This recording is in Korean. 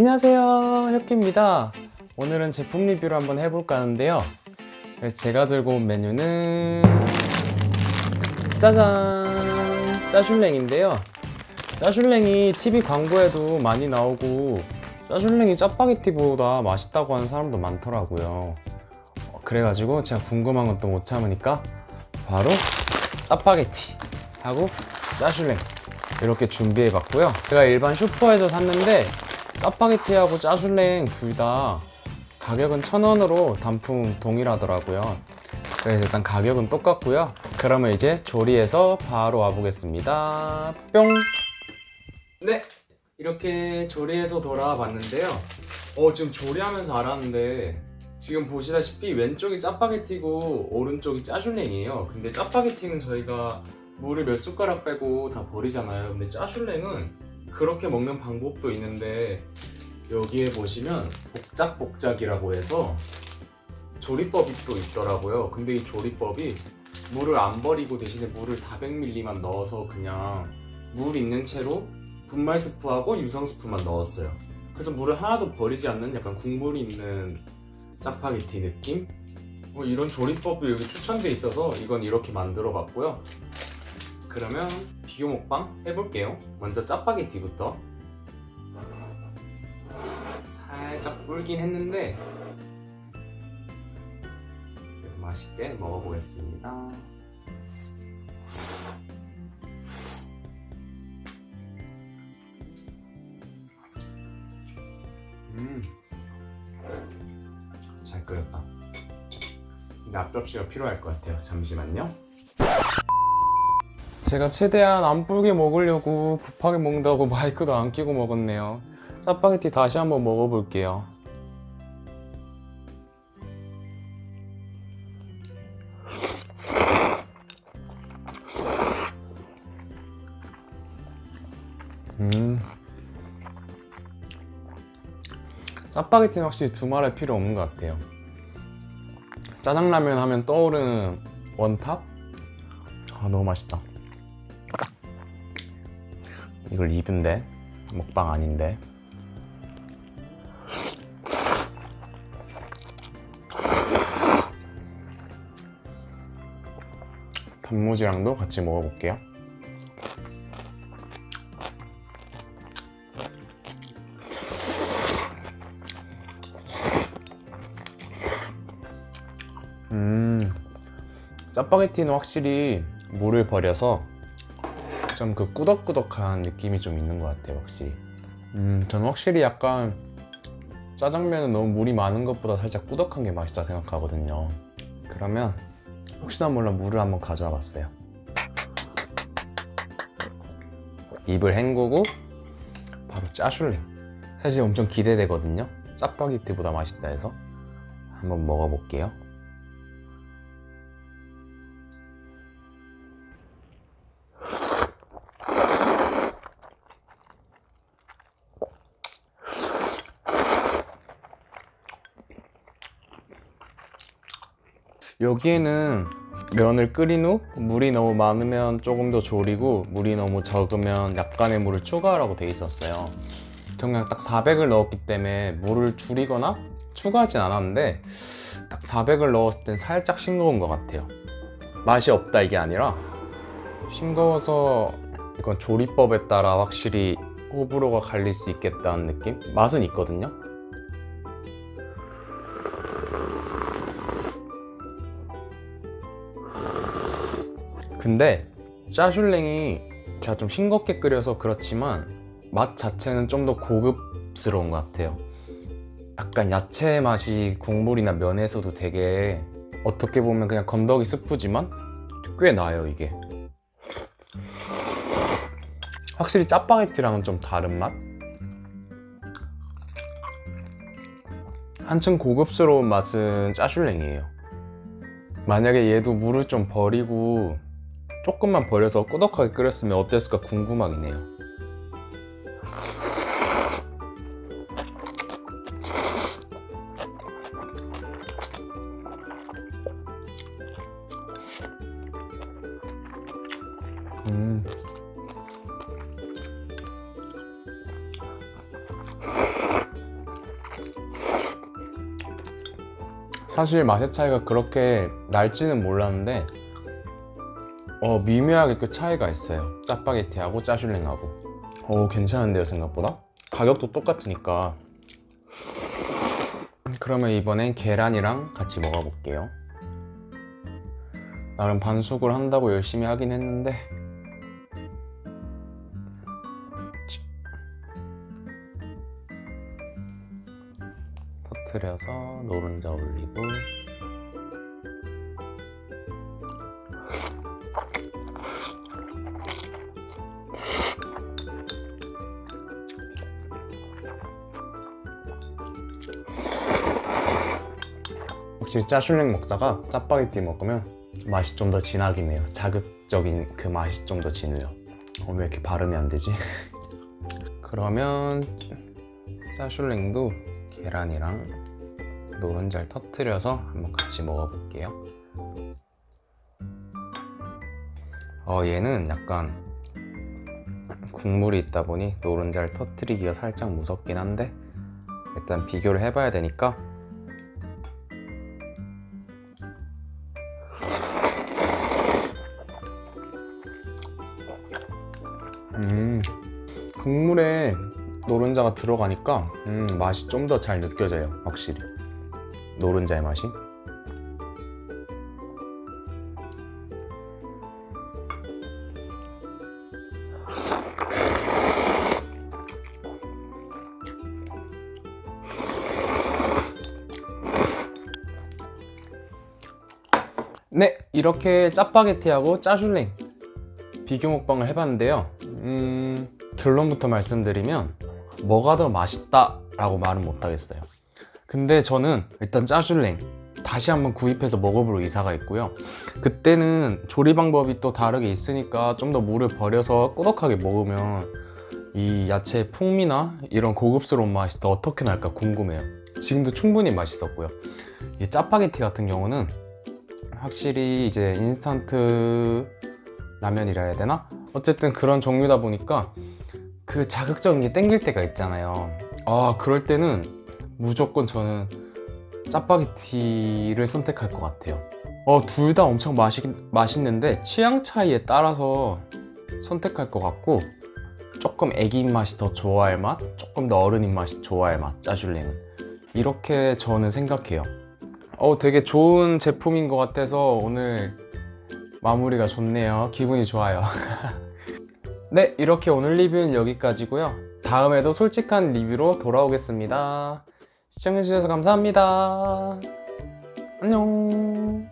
안녕하세요 혁기입니다. 오늘은 제품 리뷰를 한번 해볼까 하는데요. 제가 들고 온 메뉴는 짜잔! 짜슐랭인데요. 짜슐랭이 TV 광고에도 많이 나오고 짜슐랭이 짜파게티보다 맛있다고 하는 사람도 많더라고요. 어, 그래가지고 제가 궁금한 건 또 못 참으니까 바로 짜파게티 하고 짜슐랭 이렇게 준비해 봤고요. 제가 일반 슈퍼에서 샀는데 짜파게티하고 짜슐랭 둘 다 가격은 천원으로 단품 동일하더라고요. 그래서 일단 가격은 똑같고요. 그러면 이제 조리해서 바로 와보겠습니다. 뿅! 네! 이렇게 조리해서 돌아와 봤는데요. 어 지금 조리하면서 알았는데 지금 보시다시피 왼쪽이 짜파게티고 오른쪽이 짜슐랭이에요. 근데 짜파게티는 저희가 물을 몇 숟가락 빼고 다 버리잖아요. 근데 짜슐랭은 그렇게 먹는 방법도 있는데 여기에 보시면 복작복작이라고 해서 조리법이 또 있더라고요. 근데 이 조리법이 물을 안 버리고 대신에 물을 400ml만 넣어서 그냥 물 있는 채로 분말 스프하고 유성 스프만 넣었어요. 그래서 물을 하나도 버리지 않는 약간 국물이 있는 짜파게티 느낌? 뭐 이런 조리법이 여기 추천돼 있어서 이건 이렇게 만들어 봤고요 그러면 비교 먹방 해볼게요. 먼저 짜파게티부터. 살짝 불긴 했는데 맛있게 먹어보겠습니다. 음, 잘 끓였다. 근데 앞접시가 필요할 것 같아요 잠시만요 제가 최대한 안 불게 먹으려고 급하게 먹는다고 마이크도 안 끼고 먹었네요. 짜파게티 다시 한번 먹어볼게요. 음. 짜파게티는 확실히 두말할 필요 없는 것 같아요. 짜장라면 하면 떠오르는 원탑? 아 너무 맛있다 이걸 입은데? 먹방 아닌데? 단무지랑도 같이 먹어볼게요. 음 짜파게티는 확실히 물을 버려서 좀 그 꾸덕꾸덕한 느낌이 좀 있는 것 같아요 확실히. 음 저는 확실히 약간 짜장면은 너무 물이 많은 것보다 살짝 꾸덕한 게 맛있다 생각하거든요. 그러면 혹시나 몰라 물을 한번 가져와 봤어요. 입을 헹구고 바로 짜슐랭 사실 엄청 기대되거든요. 짜파게티보다 맛있다 해서 한번 먹어볼게요 여기에는 면을 끓인 후 물이 너무 많으면 조금 더 졸이고 물이 너무 적으면 약간의 물을 추가하라고 돼 있었어요. 그냥 딱 400을 넣었기 때문에 물을 줄이거나 추가하진 않았는데 딱 400을 넣었을 땐 살짝 싱거운 것 같아요. 맛이 없다 이게 아니라 싱거워서 이건 조리법에 따라 확실히 호불호가 갈릴 수 있겠다는 느낌? 맛은 있거든요 근데 짜슐랭이 제가 좀 싱겁게 끓여서 그렇지만 맛 자체는 좀 더 고급스러운 것 같아요. 약간 야채 맛이 국물이나 면에서도 되게 어떻게 보면 그냥 건더기 스프지만 꽤 나요 이게. 확실히 짜파게티랑은 좀 다른 맛? 한층 고급스러운 맛은 짜슐랭이에요. 만약에 얘도 물을 좀 버리고 조금만 버려서 꾸덕하게 끓였으면 어땠을까 궁금하긴 해요. 음. 사실 맛의 차이가 그렇게 날지는 몰랐는데 어 미묘하게 그 차이가 있어요. 짜파게티하고 짜슐랭하고. 오 괜찮은데요 생각보다? 가격도 똑같으니까. 그러면 이번엔 계란이랑 같이 먹어볼게요. 나름 반숙을 한다고 열심히 하긴 했는데. 터트려서 노른자 올리고 혹시 짜슐랭 먹다가 짜파게티 먹으면 맛이 좀 더 진하긴 해요. 자극적인 그 맛이 좀 더 진해요. 어, 왜 이렇게 발음이 안 되지? 그러면 짜슐랭도 계란이랑 노른자를 터트려서 한번 같이 먹어볼게요 어 얘는 약간 국물이 있다 보니 노른자를 터트리기가 살짝 무섭긴 한데 일단 비교를 해봐야 되니까. 음, 국물에 노른자가 들어가니까 음, 맛이 좀 더 잘 느껴져요 확실히. 노른자의 맛이 네 이렇게 짜파게티하고 짜슐랭 비교 먹방을 해봤는데요. 음, 결론부터 말씀드리면 뭐가 더 맛있다 라고 말은 못하겠어요. 근데 저는 일단 짜슐랭 다시 한번 구입해서 먹어볼 의사가 있고요. 그때는 조리 방법이 또 다르게 있으니까 좀 더 물을 버려서 꾸덕하게 먹으면 이 야채의 풍미나 이런 고급스러운 맛이 더 어떻게 날까 궁금해요. 지금도 충분히 맛있었고요. 이 짜파게티 같은 경우는 확실히 이제 인스턴트 라면이라 해야 되나? 어쨌든 그런 종류다 보니까 그 자극적인 게 땡길 때가 있잖아요. 아 그럴 때는 무조건 저는 짜파게티를 선택할 것 같아요. 어, 둘 다 엄청 맛있, 맛있는데 취향 차이에 따라서 선택할 것 같고 조금 애기 입맛이 더 좋아할 맛 조금 더 어른 입맛이 좋아할 맛 짜줄리는. 이렇게 저는 생각해요 어, 되게 좋은 제품인 것 같아서 오늘 마무리가 좋네요. 기분이 좋아요. 네 이렇게 오늘 리뷰는 여기까지고요. 다음에도 솔직한 리뷰로 돌아오겠습니다. 시청해주셔서 감사합니다. 안녕